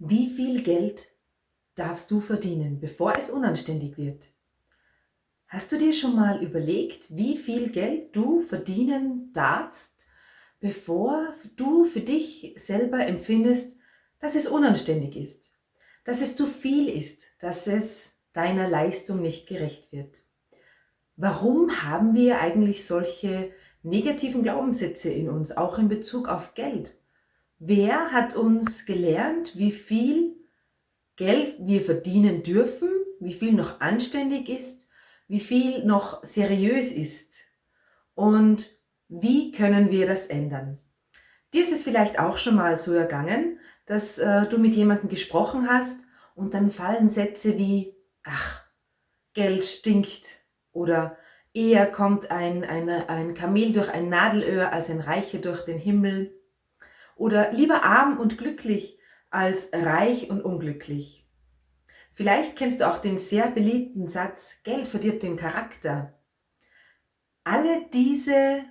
Wie viel Geld darfst du verdienen, bevor es unanständig wird? Hast du dir schon mal überlegt, wie viel Geld du verdienen darfst, bevor du für dich selber empfindest, dass es unanständig ist, dass es zu viel ist, dass es deiner Leistung nicht gerecht wird? Warum haben wir eigentlich solche negativen Glaubenssätze in uns, auch in Bezug auf Geld? Wer hat uns gelernt, wie viel Geld wir verdienen dürfen, wie viel noch anständig ist, wie viel noch seriös ist und wie können wir das ändern? Dir ist es vielleicht auch schon mal so ergangen, dass äh, du mit jemandem gesprochen hast und dann fallen Sätze wie, ach, Geld stinkt oder eher kommt ein, eine, ein Kamel durch ein Nadelöhr als ein Reicher durch den Himmel oder lieber arm und glücklich als reich und unglücklich. Vielleicht kennst du auch den sehr beliebten Satz, Geld verdirbt den Charakter. Alle diese,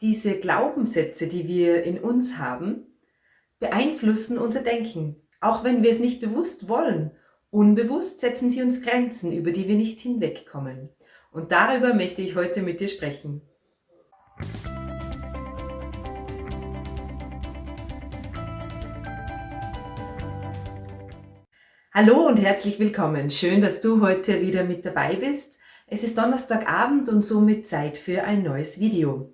diese Glaubenssätze, die wir in uns haben, beeinflussen unser Denken, auch wenn wir es nicht bewusst wollen. Unbewusst setzen sie uns Grenzen, über die wir nicht hinwegkommen. Und darüber möchte ich heute mit dir sprechen. Hallo und herzlich willkommen. Schön, dass du heute wieder mit dabei bist. Es ist Donnerstagabend und somit Zeit für ein neues Video.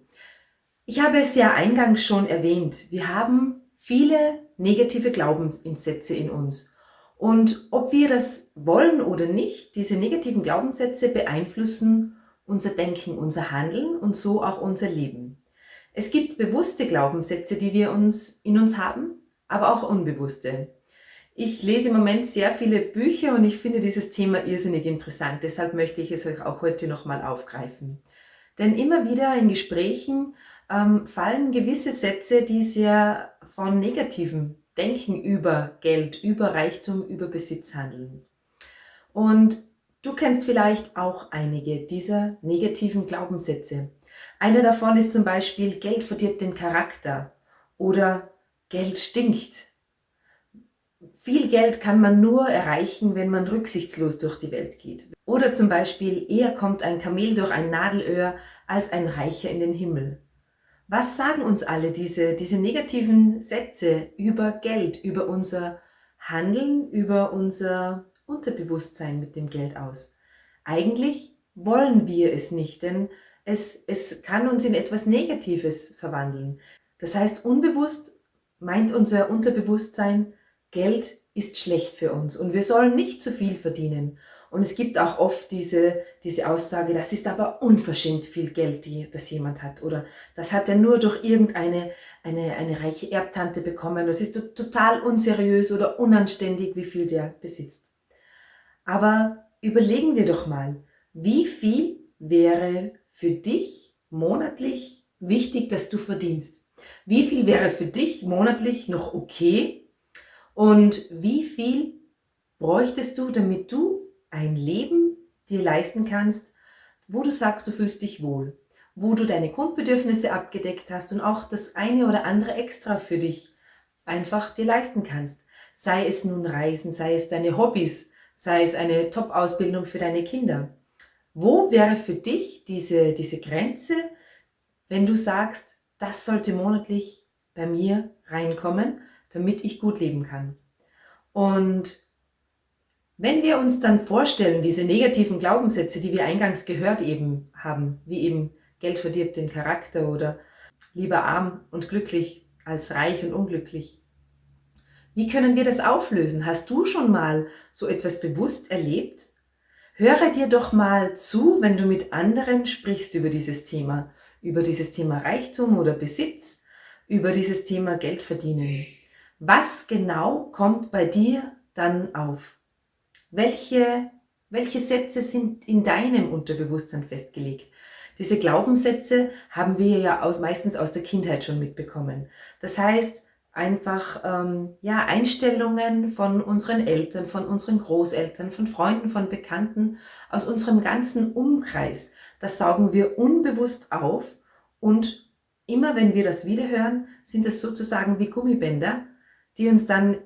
Ich habe es ja eingangs schon erwähnt. Wir haben viele negative Glaubenssätze in uns. Und ob wir das wollen oder nicht, diese negativen Glaubenssätze beeinflussen unser Denken, unser Handeln und so auch unser Leben. Es gibt bewusste Glaubenssätze, die wir uns in uns haben, aber auch unbewusste. Ich lese im Moment sehr viele Bücher und ich finde dieses Thema irrsinnig interessant. Deshalb möchte ich es euch auch heute nochmal aufgreifen. Denn immer wieder in Gesprächen ähm, fallen gewisse Sätze, die sehr von negativem Denken über Geld, über Reichtum, über Besitz handeln. Und du kennst vielleicht auch einige dieser negativen Glaubenssätze. Einer davon ist zum Beispiel, Geld verdirbt den Charakter oder Geld stinkt viel Geld kann man nur erreichen, wenn man rücksichtslos durch die Welt geht. Oder zum Beispiel, eher kommt ein Kamel durch ein Nadelöhr als ein Reicher in den Himmel. Was sagen uns alle diese, diese negativen Sätze über Geld, über unser Handeln, über unser Unterbewusstsein mit dem Geld aus? Eigentlich wollen wir es nicht, denn es, es kann uns in etwas Negatives verwandeln. Das heißt, unbewusst meint unser Unterbewusstsein, Geld ist schlecht für uns und wir sollen nicht zu viel verdienen. Und es gibt auch oft diese, diese Aussage, das ist aber unverschämt viel Geld, die, das jemand hat. Oder das hat er nur durch irgendeine eine, eine reiche Erbtante bekommen. Das ist total unseriös oder unanständig, wie viel der besitzt. Aber überlegen wir doch mal, wie viel wäre für dich monatlich wichtig, dass du verdienst? Wie viel wäre für dich monatlich noch okay, und wie viel bräuchtest du, damit du ein Leben dir leisten kannst, wo du sagst, du fühlst dich wohl, wo du deine Grundbedürfnisse abgedeckt hast und auch das eine oder andere extra für dich einfach dir leisten kannst. Sei es nun Reisen, sei es deine Hobbys, sei es eine Top-Ausbildung für deine Kinder. Wo wäre für dich diese, diese Grenze, wenn du sagst, das sollte monatlich bei mir reinkommen, damit ich gut leben kann. Und wenn wir uns dann vorstellen, diese negativen Glaubenssätze, die wir eingangs gehört eben haben, wie eben Geld verdirbt den Charakter oder lieber arm und glücklich als reich und unglücklich. Wie können wir das auflösen? Hast du schon mal so etwas bewusst erlebt? Höre dir doch mal zu, wenn du mit anderen sprichst über dieses Thema, über dieses Thema Reichtum oder Besitz, über dieses Thema Geld verdienen. Was genau kommt bei dir dann auf? Welche, welche Sätze sind in deinem Unterbewusstsein festgelegt? Diese Glaubenssätze haben wir ja aus, meistens aus der Kindheit schon mitbekommen. Das heißt, einfach ähm, ja, Einstellungen von unseren Eltern, von unseren Großeltern, von Freunden, von Bekannten, aus unserem ganzen Umkreis. Das saugen wir unbewusst auf und immer wenn wir das wiederhören, sind es sozusagen wie Gummibänder, die uns dann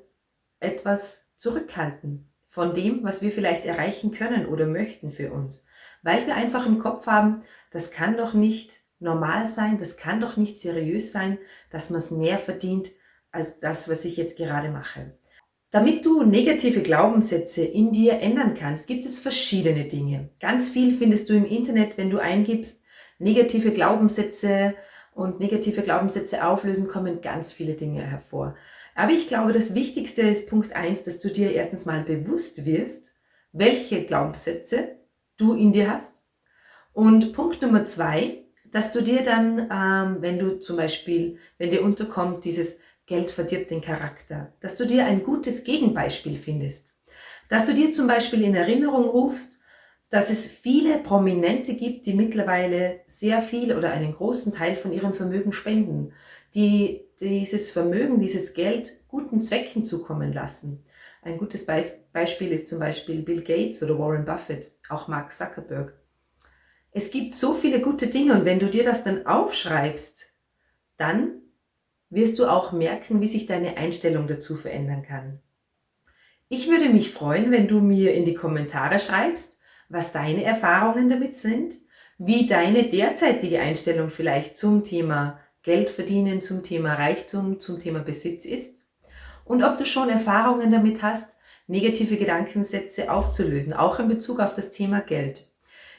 etwas zurückhalten von dem, was wir vielleicht erreichen können oder möchten für uns. Weil wir einfach im Kopf haben, das kann doch nicht normal sein, das kann doch nicht seriös sein, dass man es mehr verdient als das, was ich jetzt gerade mache. Damit du negative Glaubenssätze in dir ändern kannst, gibt es verschiedene Dinge. Ganz viel findest du im Internet, wenn du eingibst, negative Glaubenssätze und negative Glaubenssätze auflösen, kommen ganz viele Dinge hervor. Aber ich glaube, das Wichtigste ist Punkt eins, dass du dir erstens mal bewusst wirst, welche Glaubenssätze du in dir hast. Und Punkt Nummer zwei, dass du dir dann, ähm, wenn du zum Beispiel, wenn dir unterkommt, dieses Geld verdirbt den Charakter, dass du dir ein gutes Gegenbeispiel findest. Dass du dir zum Beispiel in Erinnerung rufst, dass es viele Prominente gibt, die mittlerweile sehr viel oder einen großen Teil von ihrem Vermögen spenden, die dieses Vermögen, dieses Geld guten Zwecken zukommen lassen. Ein gutes Beispiel ist zum Beispiel Bill Gates oder Warren Buffett, auch Mark Zuckerberg. Es gibt so viele gute Dinge und wenn du dir das dann aufschreibst, dann wirst du auch merken, wie sich deine Einstellung dazu verändern kann. Ich würde mich freuen, wenn du mir in die Kommentare schreibst, was deine Erfahrungen damit sind, wie deine derzeitige Einstellung vielleicht zum Thema Geld verdienen, zum Thema Reichtum, zum Thema Besitz ist und ob du schon Erfahrungen damit hast, negative Gedankensätze aufzulösen, auch in Bezug auf das Thema Geld.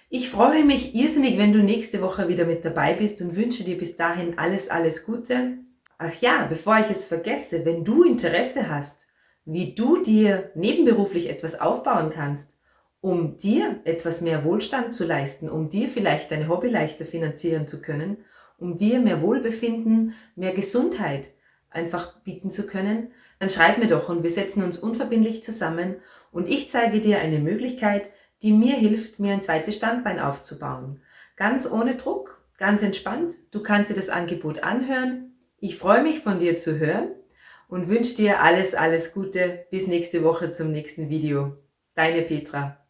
Ich freue mich irrsinnig, wenn du nächste Woche wieder mit dabei bist und wünsche dir bis dahin alles, alles Gute. Ach ja, bevor ich es vergesse, wenn du Interesse hast, wie du dir nebenberuflich etwas aufbauen kannst, um dir etwas mehr Wohlstand zu leisten, um dir vielleicht deine Hobby leichter finanzieren zu können, um dir mehr Wohlbefinden, mehr Gesundheit einfach bieten zu können, dann schreib mir doch und wir setzen uns unverbindlich zusammen und ich zeige dir eine Möglichkeit, die mir hilft, mir ein zweites Standbein aufzubauen. Ganz ohne Druck, ganz entspannt. Du kannst dir das Angebot anhören. Ich freue mich von dir zu hören und wünsche dir alles, alles Gute. Bis nächste Woche zum nächsten Video. Deine Petra.